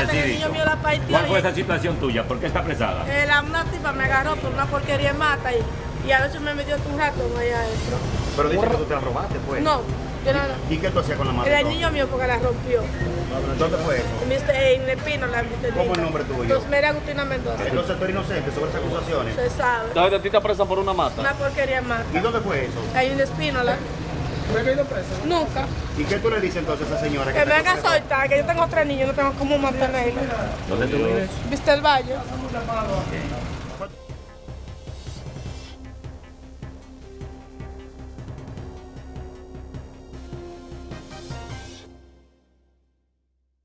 mata, el niño mío la partió. ¿Cuál fue y- esa situación tuya? ¿Por qué está apresada? Eh, la, una tipa me agarró por una porquería de mata y, y a veces me metió un ratón allá adentro. Pero dice que tú te la robaste, pues. No, yo no, no. ¿Y qué tú hacías con la mata? Era el niño mío porque la rompió. ¿Dónde fue eso? En Mr. En el Pino, la Mr. ¿Cómo es el nombre tuyo? Rosmeria Agustina Mendoza. Entonces tú eres inocente sobre esas acusaciones. Se sabe. Entonces, a ti te apresan por una mata. Una porquería de mata. ¿Y dónde fue eso? Hay un espínola. Nunca. ¿Y qué tú le dices entonces a esa señora? Que me haga acusó? soltar, que yo tengo tres niños, no tengo cómo mantenerlos. ¿Dónde tú vives? ¿Viste el valle?